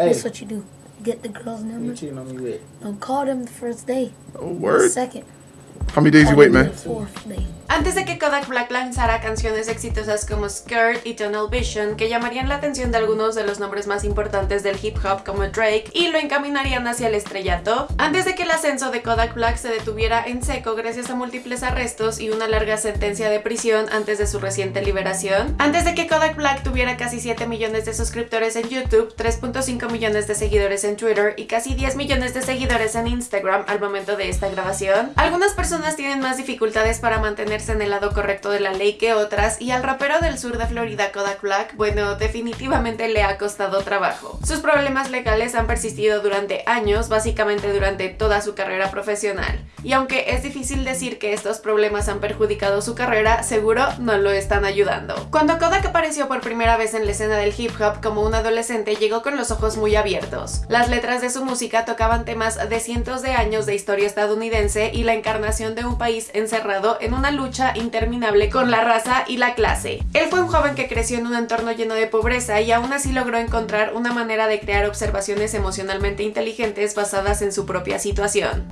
Hey. That's what you do. Get the girl's Who you number. cheating on me with? Don't call them the first day. Oh, word. Second. How many days you. Antes de que Kodak Black lanzara canciones exitosas como Skirt y Tunnel Vision, que llamarían la atención de algunos de los nombres más importantes del hip hop como Drake y lo encaminarían hacia el estrellato, antes de que el ascenso de Kodak Black se detuviera en seco gracias a múltiples arrestos y una larga sentencia de prisión antes de su reciente liberación, antes de que Kodak Black tuviera casi 7 millones de suscriptores en YouTube, 3.5 millones de seguidores en Twitter y casi 10 millones de seguidores en Instagram al momento de esta grabación, algunas personas tienen más dificultades para mantenerse en el lado correcto de la ley que otras y al rapero del sur de Florida Kodak Black, bueno, definitivamente le ha costado trabajo. Sus problemas legales han persistido durante años, básicamente durante toda su carrera profesional. Y aunque es difícil decir que estos problemas han perjudicado su carrera, seguro no lo están ayudando. Cuando Kodak apareció por primera vez en la escena del hip hop como un adolescente, llegó con los ojos muy abiertos. Las letras de su música tocaban temas de cientos de años de historia estadounidense y la encarnación de un país encerrado en una lucha interminable con la raza y la clase. Él fue un joven que creció en un entorno lleno de pobreza y aún así logró encontrar una manera de crear observaciones emocionalmente inteligentes basadas en su propia situación.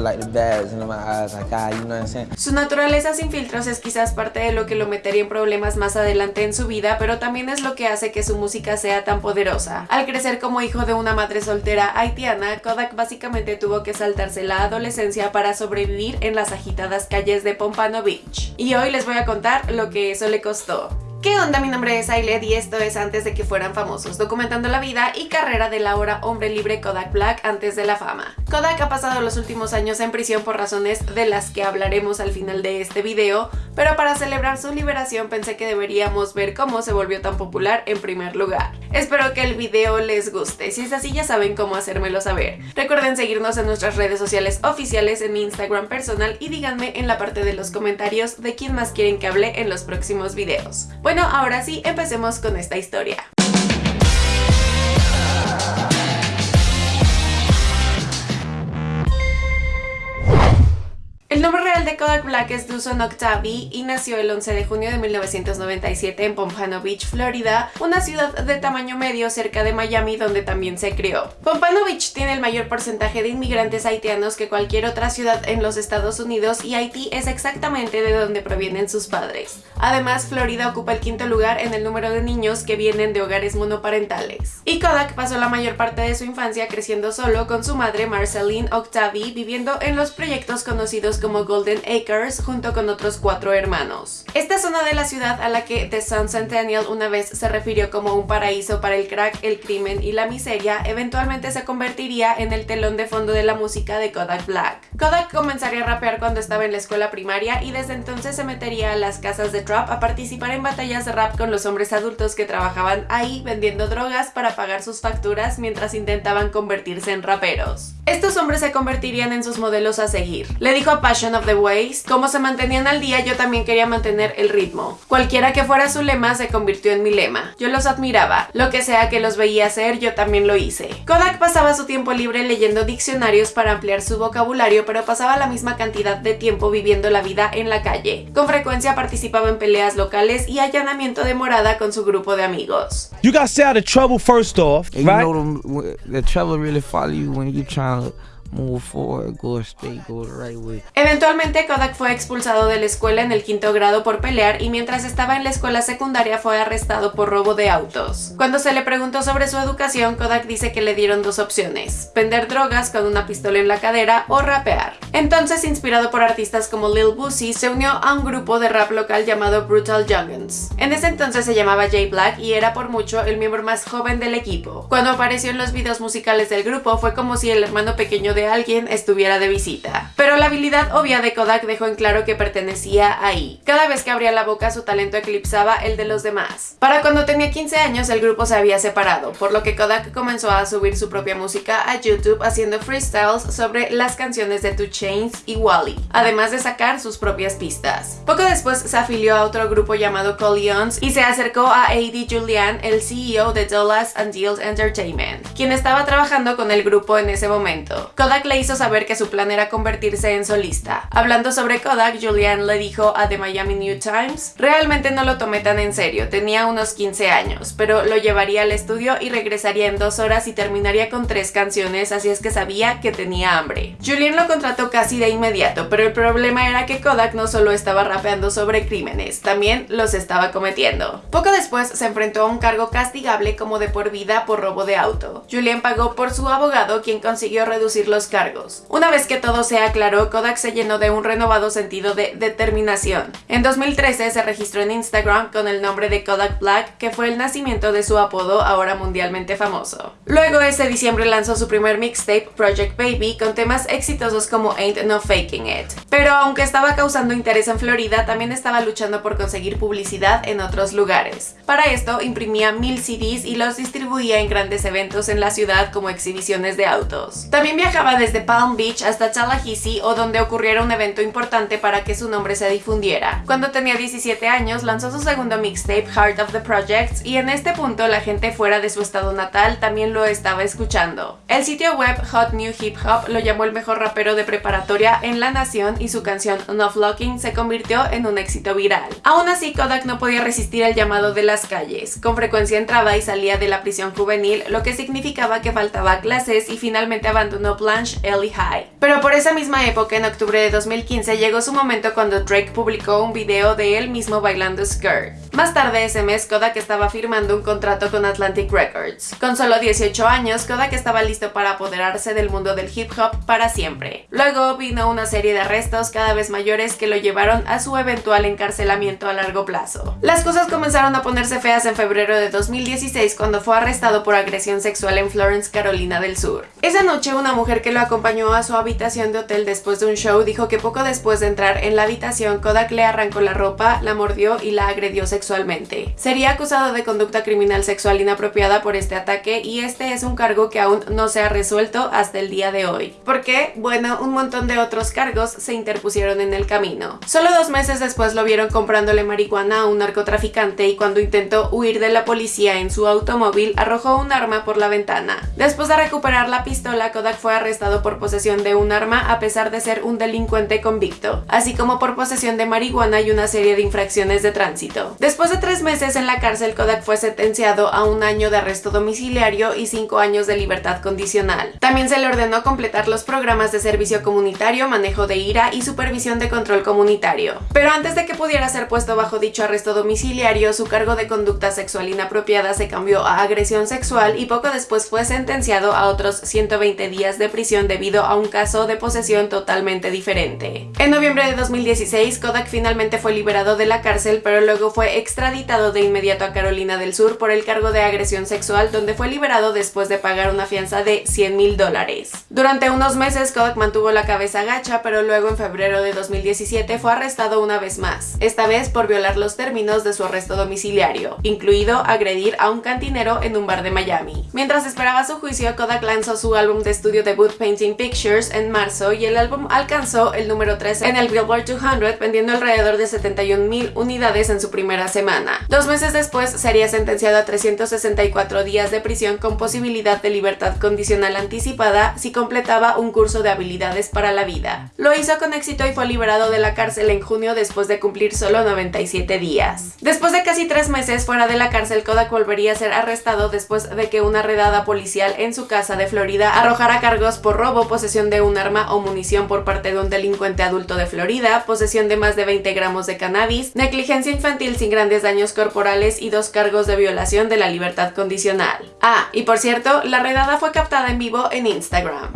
Like the bads in my eyes, like ah, you know what I'm saying? Su naturaleza sin filtros es quizás parte de lo que lo metería en problemas más adelante en su vida, pero también es lo que hace que su música sea tan poderosa. Al crecer como hijo de una madre soltera haitiana, Kodak básicamente tuvo que saltarse la adolescencia para sobrevivir en las agitadas calles de Pompano Beach. Y hoy les voy a contar lo que eso le costó. ¿Qué onda? Mi nombre es Ailed y esto es antes de que fueran famosos, documentando la vida y carrera del ahora hombre libre Kodak Black antes de la fama. Kodak ha pasado los últimos años en prisión por razones de las que hablaremos al final de este video, pero para celebrar su liberación pensé que deberíamos ver cómo se volvió tan popular en primer lugar. Espero que el video les guste, si es así ya saben cómo hacérmelo saber. Recuerden seguirnos en nuestras redes sociales oficiales, en mi Instagram personal y díganme en la parte de los comentarios de quién más quieren que hable en los próximos videos. Bueno, ahora sí, empecemos con esta historia. El nombre real de Kodak Black es Duson Octavi y nació el 11 de junio de 1997 en Pompano Beach, Florida, una ciudad de tamaño medio cerca de Miami donde también se crió. Pompano Beach tiene el mayor porcentaje de inmigrantes haitianos que cualquier otra ciudad en los Estados Unidos y Haití es exactamente de donde provienen sus padres. Además, Florida ocupa el quinto lugar en el número de niños que vienen de hogares monoparentales. Y Kodak pasó la mayor parte de su infancia creciendo solo con su madre Marceline Octavi viviendo en los proyectos conocidos como Golden Acres junto con otros cuatro hermanos. Esta zona de la ciudad a la que The Sun Centennial una vez se refirió como un paraíso para el crack, el crimen y la miseria, eventualmente se convertiría en el telón de fondo de la música de Kodak Black. Kodak comenzaría a rapear cuando estaba en la escuela primaria y desde entonces se metería a las casas de trap a participar en batallas de rap con los hombres adultos que trabajaban ahí vendiendo drogas para pagar sus facturas mientras intentaban convertirse en raperos. Estos hombres se convertirían en sus modelos a seguir. Le dijo a Passion of the Ways, como se mantenían al día yo también quería mantener el ritmo. Cualquiera que fuera su lema se convirtió en mi lema. Yo los admiraba. Lo que sea que los veía hacer yo también lo hice. Kodak pasaba su tiempo libre leyendo diccionarios para ampliar su vocabulario pero pasaba la misma cantidad de tiempo viviendo la vida en la calle. Con frecuencia participaba en peleas locales y allanamiento de morada con su grupo de amigos. You got to stay out of trouble first off, And right? you know them, the trouble really follow you when you trying to move forward, go straight, go right way. Eventualmente Kodak fue expulsado de la escuela en el quinto grado por pelear y mientras estaba en la escuela secundaria fue arrestado por robo de autos. Cuando se le preguntó sobre su educación, Kodak dice que le dieron dos opciones, vender drogas con una pistola en la cadera o rapear. Entonces, inspirado por artistas como Lil Boosie, se unió a un grupo de rap local llamado Brutal Youngins. En ese entonces se llamaba Jay Black y era por mucho el miembro más joven del equipo. Cuando apareció en los videos musicales del grupo fue como si el hermano pequeño de alguien estuviera de visita. Pero la habilidad obvia de Kodak dejó en claro que pertenecía ahí. Cada vez que abría la boca su talento eclipsaba el de los demás. Para cuando tenía 15 años el grupo se había separado, por lo que Kodak comenzó a subir su propia música a YouTube haciendo freestyles sobre las canciones de Two Chainz y Wally, además de sacar sus propias pistas. Poco después se afilió a otro grupo llamado Collions y se acercó a A.D. Julian, el CEO de Dollars and Deals Entertainment, quien estaba trabajando con el grupo en ese momento. Le hizo saber que su plan era convertirse en solista. Hablando sobre Kodak, Julian le dijo a The Miami New Times, realmente no lo tomé tan en serio, tenía unos 15 años, pero lo llevaría al estudio y regresaría en dos horas y terminaría con tres canciones, así es que sabía que tenía hambre. Julian lo contrató casi de inmediato, pero el problema era que Kodak no solo estaba rapeando sobre crímenes, también los estaba cometiendo. Poco después se enfrentó a un cargo castigable como de por vida por robo de auto. Julian pagó por su abogado, quien consiguió reducir los cargos. Una vez que todo se aclaró, Kodak se llenó de un renovado sentido de determinación. En 2013 se registró en Instagram con el nombre de Kodak Black, que fue el nacimiento de su apodo ahora mundialmente famoso. Luego ese diciembre lanzó su primer mixtape, Project Baby, con temas exitosos como Ain't No Faking It. Pero aunque estaba causando interés en Florida, también estaba luchando por conseguir publicidad en otros lugares. Para esto imprimía mil CDs y los distribuía en grandes eventos en la ciudad como exhibiciones de autos. También viajaba desde Palm Beach hasta Tallahassee o donde ocurriera un evento importante para que su nombre se difundiera. Cuando tenía 17 años lanzó su segundo mixtape, Heart of the Projects, y en este punto la gente fuera de su estado natal también lo estaba escuchando. El sitio web Hot New Hip Hop lo llamó el mejor rapero de preparatoria en la nación y su canción No Flocking se convirtió en un éxito viral. Aún así, Kodak no podía resistir el llamado de las calles. Con frecuencia entraba y salía de la prisión juvenil, lo que significaba que faltaba clases y finalmente abandonó Blanche Ellie High. Pero por esa misma época, en octubre de 2015, llegó su momento cuando Drake publicó un video de él mismo bailando skirt. Más tarde ese mes, Kodak estaba firmando un contrato con Atlantic Records. Con solo 18 años, Kodak estaba listo para apoderarse del mundo del hip hop para siempre. Luego vino una serie de arrestos cada vez mayores que lo llevaron a su eventual encarcelamiento a largo plazo. Las cosas comenzaron a ponerse feas en febrero de 2016 cuando fue arrestado por agresión sexual en Florence, Carolina del Sur. Esa noche una mujer que lo acompañó a su habitación de hotel después de un show dijo que poco después de entrar en la habitación Kodak le arrancó la ropa, la mordió y la agredió sexualmente. Sería acusado de conducta criminal sexual inapropiada por este ataque y este es un cargo que aún no se ha resuelto hasta el día de hoy. ¿Por qué? Bueno, un montón de otros cargos se interpusieron en el camino. Solo dos meses después lo vieron comprándole marihuana a un narcotraficante y cuando intentó huir de la policía en su automóvil arrojó un arma por la ventana. Después de recuperar la pistola, Kodak fue arrestado por posesión de un arma a pesar de ser un delincuente convicto, así como por posesión de marihuana y una serie de infracciones de tránsito. Después de tres meses en la cárcel, Kodak fue sentenciado a un año de arresto domiciliario y cinco años de libertad condicional. También se le ordenó completar los programas de servicio comunitario, manejo de ira y supervisión de control comunitario. Pero antes de que pudiera ser puesto bajo dicho arresto domiciliario, su cargo de conducta sexual inapropiada se cambió a agresión sexual y poco después fue sentenciado a otros 120 días de prisión debido a un caso de posesión totalmente diferente. En noviembre de 2016, Kodak finalmente fue liberado de la cárcel, pero luego fue extraditado de inmediato a Carolina del Sur por el cargo de agresión sexual donde fue liberado después de pagar una fianza de 100 mil dólares. Durante unos meses Kodak mantuvo la cabeza gacha pero luego en febrero de 2017 fue arrestado una vez más, esta vez por violar los términos de su arresto domiciliario, incluido agredir a un cantinero en un bar de Miami. Mientras esperaba su juicio, Kodak lanzó su álbum de estudio debut Painting Pictures en marzo y el álbum alcanzó el número 13 en el Billboard 200 vendiendo alrededor de 71 mil unidades en su primera semana. Dos meses después sería sentenciado a 364 días de prisión con posibilidad de libertad condicional anticipada si completaba un curso de habilidades para la vida. Lo hizo con éxito y fue liberado de la cárcel en junio después de cumplir solo 97 días. Después de casi tres meses fuera de la cárcel, Kodak volvería a ser arrestado después de que una redada policial en su casa de Florida arrojara cargos por robo, posesión de un arma o munición por parte de un delincuente adulto de Florida, posesión de más de 20 gramos de cannabis, negligencia infantil sin grandes daños corporales y dos cargos de violación de la libertad condicional. Ah, y por cierto, la redada fue captada en vivo en Instagram.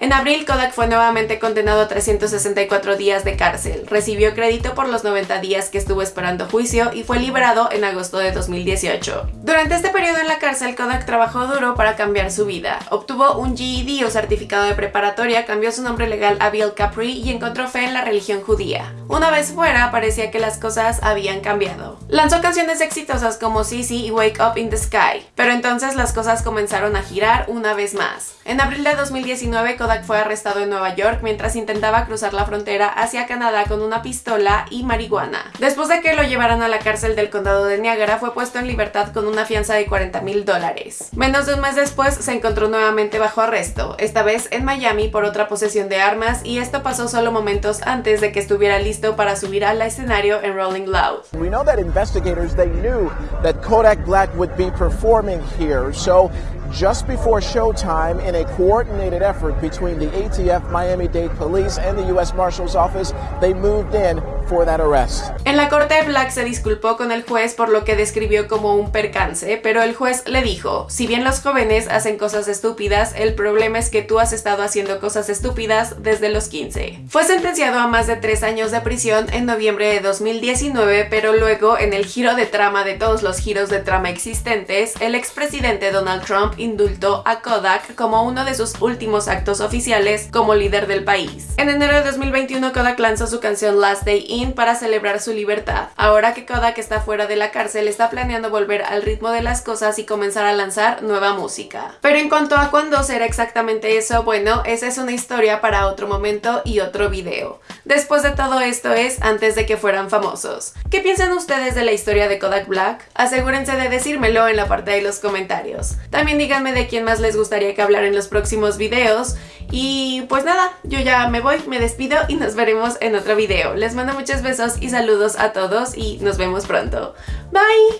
En abril, Kodak fue nuevamente condenado a 364 días de cárcel, recibió crédito por los 90 días que estuvo esperando juicio y fue liberado en agosto de 2018. Durante este periodo en la cárcel, Kodak trabajó duro para cambiar su vida. Obtuvo un GED o certificado de preparatoria, cambió su nombre legal a Bill Capri y encontró fe en la religión judía. Una vez fuera, parecía que las cosas habían cambiado. Lanzó canciones exitosas como Sissy y Wake Up in the Sky, pero entonces las cosas comenzaron a girar una vez más. En abril de 2019, Kodak fue arrestado en Nueva York mientras intentaba cruzar la frontera hacia Canadá con una pistola y marihuana. Después de que lo llevaran a la cárcel del condado de Niagara, fue puesto en libertad con una fianza de 40 mil dólares. Menos de un mes después se encontró nuevamente bajo arresto, esta vez en Miami por otra posesión de armas y esto pasó solo momentos antes de que estuviera listo para subir al escenario en Rolling Loud. We know that investigators they knew that Kodak Black would be performing here, so just before showtime, in a coordinated effort between the ATF, Miami-Dade Police, and the U.S. Marshal's Office, they moved in for that arrest. En la corte, Black se disculpó con el juez por lo que describió como un percance, pero el juez le dijo, si bien los jóvenes hacen cosas estúpidas, el problema es que tú has estado haciendo cosas estúpidas desde los 15. Fue sentenciado a más de tres años de prisión en noviembre de 2019, pero luego, en el giro de trama de todos los giros de trama existentes, el expresidente Donald Trump indultó a Kodak como uno de sus últimos actos oficiales como líder del país. En enero de 2021, Kodak lanzó su canción Last Day Para celebrar su libertad. Ahora que Kodak está fuera de la cárcel, está planeando volver al ritmo de las cosas y comenzar a lanzar nueva música. Pero en cuanto a cuándo será exactamente eso, bueno, esa es una historia para otro momento y otro video. Después de todo esto es antes de que fueran famosos. ¿Qué piensan ustedes de la historia de Kodak Black? Asegúrense de decírmelo en la parte de los comentarios. También díganme de quién más les gustaría que hablar en los próximos videos. Y pues nada, yo ya me voy, me despido y nos veremos en otro video. Les mando muchos besos y saludos a todos y nos vemos pronto. Bye!